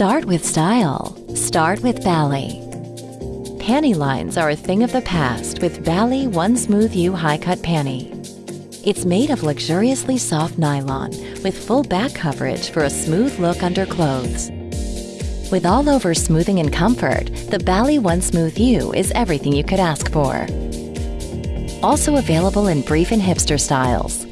Start with style. Start with Bali. Panty lines are a thing of the past with Bali One Smooth U High Cut Panty. It's made of luxuriously soft nylon with full back coverage for a smooth look under clothes. With all-over smoothing and comfort, the Bali One Smooth U is everything you could ask for. Also available in brief and hipster styles.